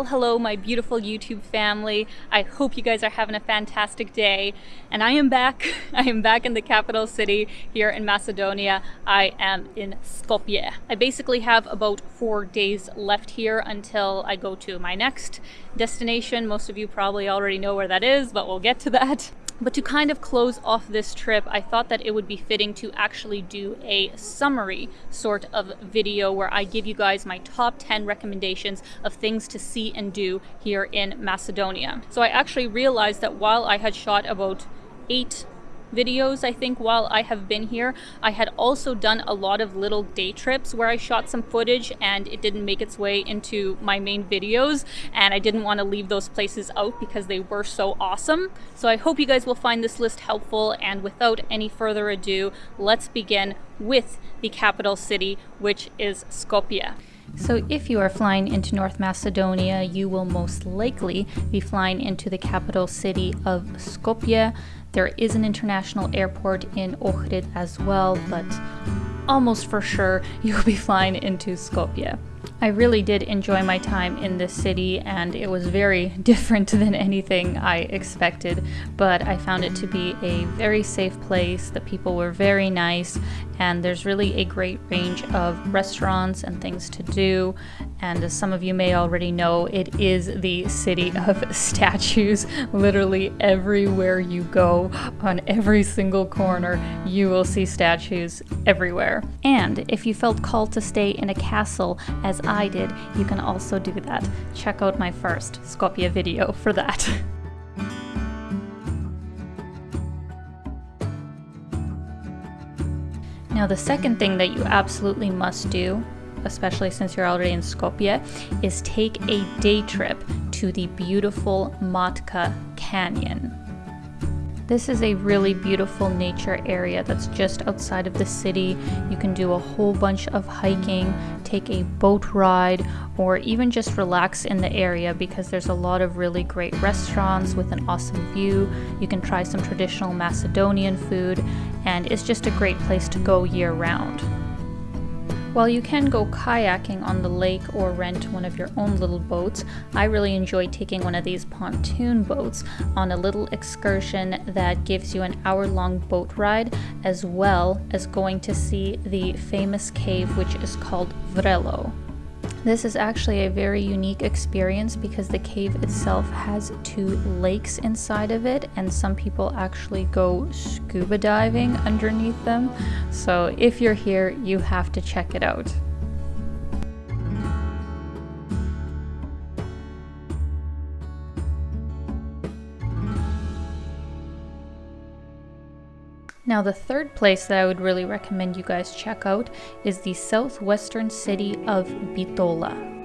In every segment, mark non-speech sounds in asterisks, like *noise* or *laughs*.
Well, hello, my beautiful YouTube family. I hope you guys are having a fantastic day. And I am back. *laughs* I am back in the capital city here in Macedonia. I am in Skopje. I basically have about four days left here until I go to my next destination. Most of you probably already know where that is, but we'll get to that. But to kind of close off this trip, I thought that it would be fitting to actually do a summary sort of video where I give you guys my top 10 recommendations of things to see and do here in Macedonia. So I actually realized that while I had shot about eight videos, I think, while I have been here. I had also done a lot of little day trips where I shot some footage and it didn't make its way into my main videos and I didn't want to leave those places out because they were so awesome. So I hope you guys will find this list helpful and without any further ado, let's begin with the capital city, which is Skopje. So if you are flying into North Macedonia, you will most likely be flying into the capital city of Skopje. There is an international airport in Ohrid as well, but almost for sure *laughs* you'll be flying into Skopje. I really did enjoy my time in this city and it was very *laughs* different than anything I expected, but I found it to be a very safe place. The people were very nice and there's really a great range of restaurants and things to do. And as some of you may already know, it is the city *laughs* of statues. Literally everywhere you go, on every single corner, you will see statues everywhere. And if you felt called to stay in a castle as I did, you can also do that. Check out my first Skopje video for that. *laughs* Now the second thing that you absolutely must do, especially since you're already in Skopje, is take a day trip to the beautiful Matka Canyon. This is a really beautiful nature area that's just outside of the city. You can do a whole bunch of hiking, take a boat ride, or even just relax in the area because there's a lot of really great restaurants with an awesome view. You can try some traditional Macedonian food, and it's just a great place to go year round. While you can go kayaking on the lake or rent one of your own little boats, I really enjoy taking one of these pontoon boats on a little excursion that gives you an hour long boat ride as well as going to see the famous cave which is called Vrelo. This is actually a very unique experience because the cave itself has two lakes inside of it and some people actually go scuba diving underneath them. So if you're here, you have to check it out. Now the third place that I would really recommend you guys check out is the southwestern city of Bitola.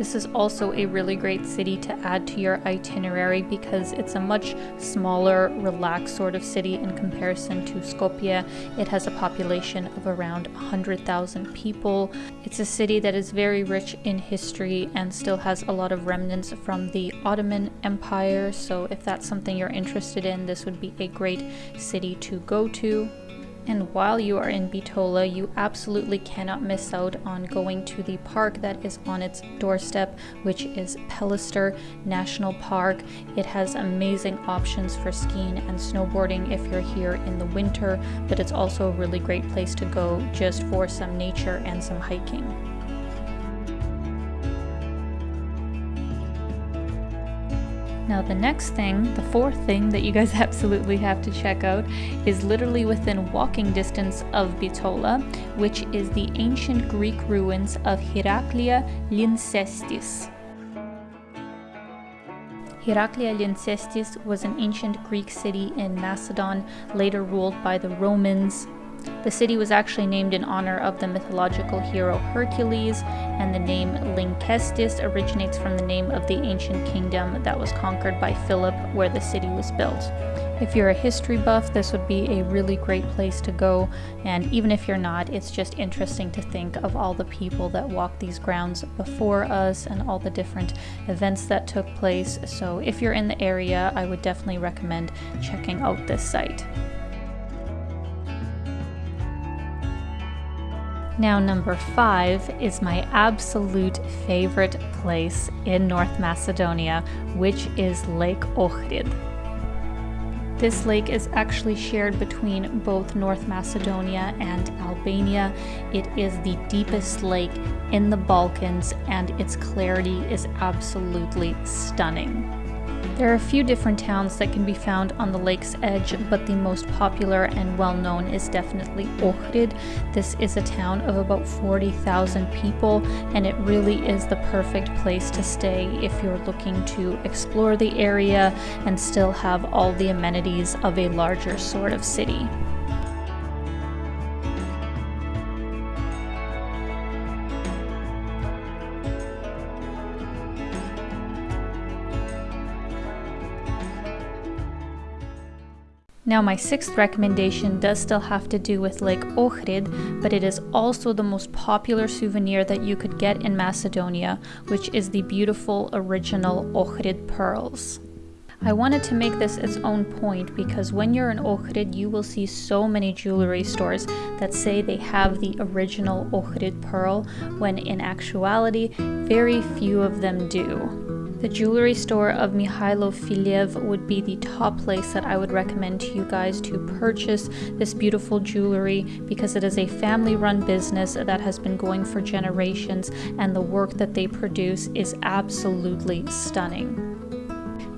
This is also a really great city to add to your itinerary because it's a much smaller, relaxed sort of city in comparison to Skopje. It has a population of around 100,000 people. It's a city that is very rich in history and still has a lot of remnants from the Ottoman Empire. So if that's something you're interested in, this would be a great city to go to. And while you are in Bitola, you absolutely cannot miss out on going to the park that is on its doorstep, which is Pelister National Park. It has amazing options for skiing and snowboarding if you're here in the winter, but it's also a really great place to go just for some nature and some hiking. Now the next thing, the fourth thing that you guys *laughs* absolutely have to check out is literally within walking distance of Bitola, which is the ancient Greek ruins of Heraclea Lyncestis. Heraclea Lyncestis was an ancient Greek city in Macedon, later ruled by the Romans. The city was actually named in honor of the mythological hero Hercules, and the name Lynkestis originates from the name of the ancient kingdom that was conquered by Philip where the city was built. If you're a history buff, this would be a really great place to go, and even if you're not, it's just interesting to think of all the people that walked these grounds before us and all the different events that took place. So if you're in the area, I would definitely recommend checking out this site. Now, number five is my absolute favorite place in North Macedonia, which is Lake Ohrid. This lake is actually shared between both North Macedonia and Albania. It is the deepest lake in the Balkans and its clarity is absolutely stunning. There are a few different towns that can be found on the lake's edge, but the most popular and well known is definitely Ohrid. This is a town of about 40,000 people, and it really is the perfect place to stay if you're looking to explore the area and still have all the amenities of a larger sort of city. Now, my sixth recommendation does still have to do with Lake Ohrid, but it is also the most popular souvenir that you could get in Macedonia, which is the beautiful original Ohrid pearls. I wanted to make this its own point because when you're in Ohrid, you will see so many jewelry stores that say they have the original Ohrid pearl, when in actuality, very few of them do. The jewelry store of Mihailo Filiev would be the top place that I would recommend to you guys to purchase this beautiful jewelry because it is a family run business that has been going for generations and the work that they produce is absolutely stunning.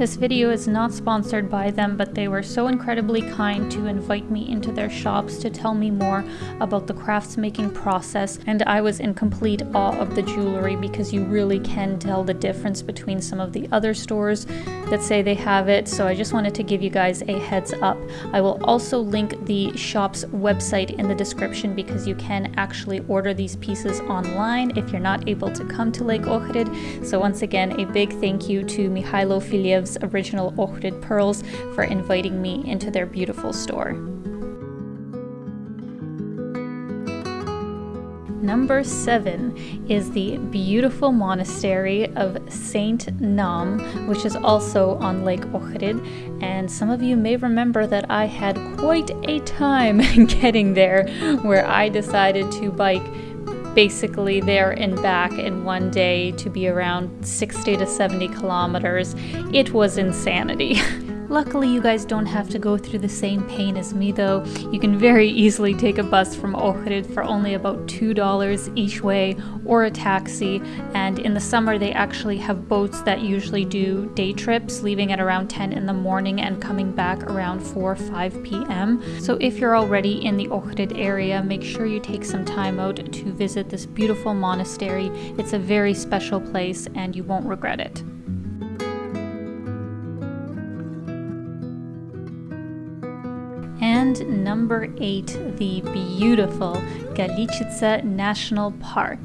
This video is not sponsored by them, but they were so incredibly kind to invite me into their shops to tell me more about the crafts making process, and I was in complete awe of the jewelry because you really can tell the difference between some of the other stores that say they have it, so I just wanted to give you guys a heads up. I will also link the shop's website in the description because you can actually order these pieces online if you're not able to come to Lake Ohrid. So once again, a big thank you to Mihailo Filiev's original Ohrid pearls for inviting me into their beautiful store. Number seven is the beautiful monastery of Saint Naum, which is also on Lake Ohrid. And some of you may remember that I had quite a time *laughs* getting there, where I decided to bike basically there and back in one day to be around 60 to 70 kilometers. It was insanity. *laughs* Luckily, you guys don't have to go through the same pain as me though. You can very easily take a bus from Ohrid for only about $2 each way or a taxi. And in the summer, they actually have boats that usually do day trips, leaving at around 10 in the morning and coming back around 4 or 5 p.m. So if you're already in the Ohrid area, make sure you take some time out to visit this beautiful monastery. It's a very special place and you won't regret it. And number eight, the beautiful Galičice National Park.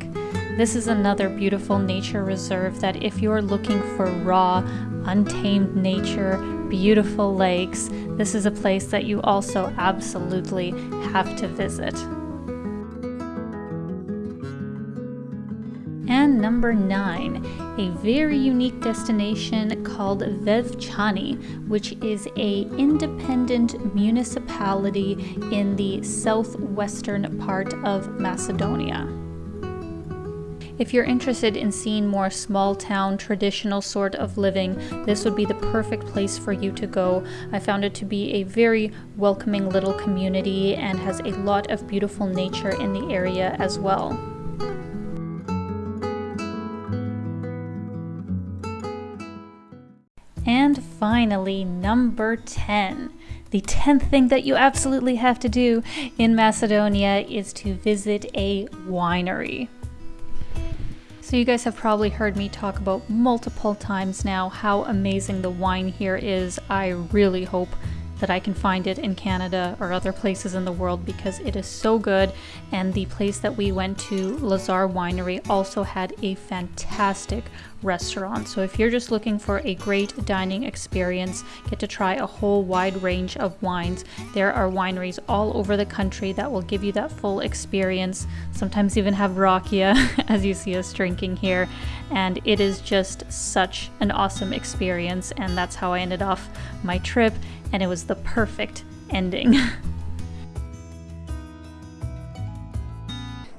This is another beautiful nature reserve that if you're looking for raw, untamed nature, beautiful lakes, this is a place that you also absolutely have to visit. Number nine, a very unique destination called Vevčani, which is a independent municipality in the southwestern part of Macedonia. If you're interested in seeing more small town, traditional sort of living, this would be the perfect place for you to go. I found it to be a very welcoming little community and has a lot of beautiful nature in the area as well. And finally, number 10. The 10th thing that you absolutely have to do in Macedonia is to visit a winery. So, you guys have probably heard me talk about multiple times now how amazing the wine here is. I really hope that I can find it in Canada or other places in the world because it is so good. And the place that we went to, Lazar Winery, also had a fantastic restaurant. So if you're just looking for a great dining experience, get to try a whole wide range of wines. There are wineries all over the country that will give you that full experience. Sometimes even have rakia, *laughs* as you see us drinking here. And it is just such an awesome experience. And that's how I ended off my trip and it was the perfect ending. *laughs*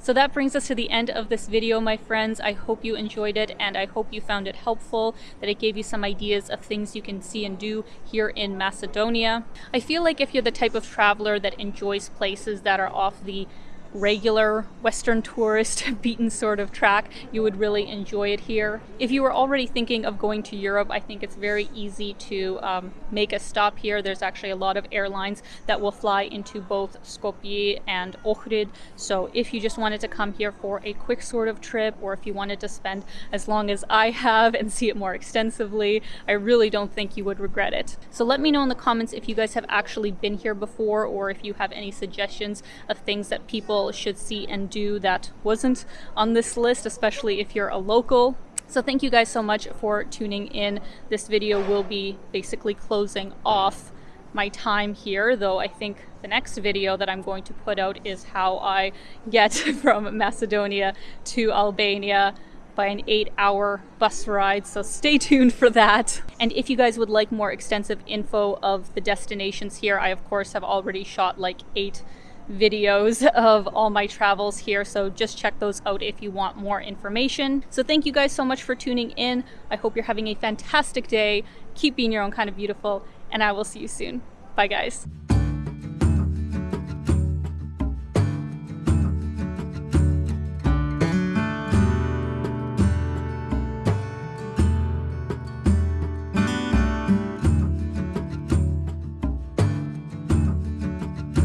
So that brings us to the end of this video, my friends. I hope you enjoyed it and I hope you found it helpful, that it gave you some ideas of things you can see and do here in Macedonia. I feel like if you're the type of traveler that enjoys places that are off the regular Western tourist *laughs* beaten sort of track, you would really enjoy it here. If you were already thinking of going to Europe, I think it's very easy to um, make a stop here. There's actually a lot of airlines that will fly into both Skopje and Ohrid. So if you just wanted to come here for a quick sort of trip, or if you wanted to spend as long as I have and see it more extensively, I really don't think you would regret it. So let me know in the comments if you guys have actually been here before, or if you have any suggestions of things that people should see and do that wasn't on this list, especially if you're a local. So thank you guys so much for tuning in. This video will be basically closing off my time here, though I think the next video that I'm going to put out is how I get *laughs* from Macedonia to Albania by an eight hour bus ride, so stay tuned for that. And if you guys would like more extensive info of the destinations here, I of course have already shot like eight videos of all my travels here so just check those out if you want more information. So thank you guys so much for tuning in. I hope you're having a fantastic day. Keep being your own kind of beautiful and i will see you soon. Bye guys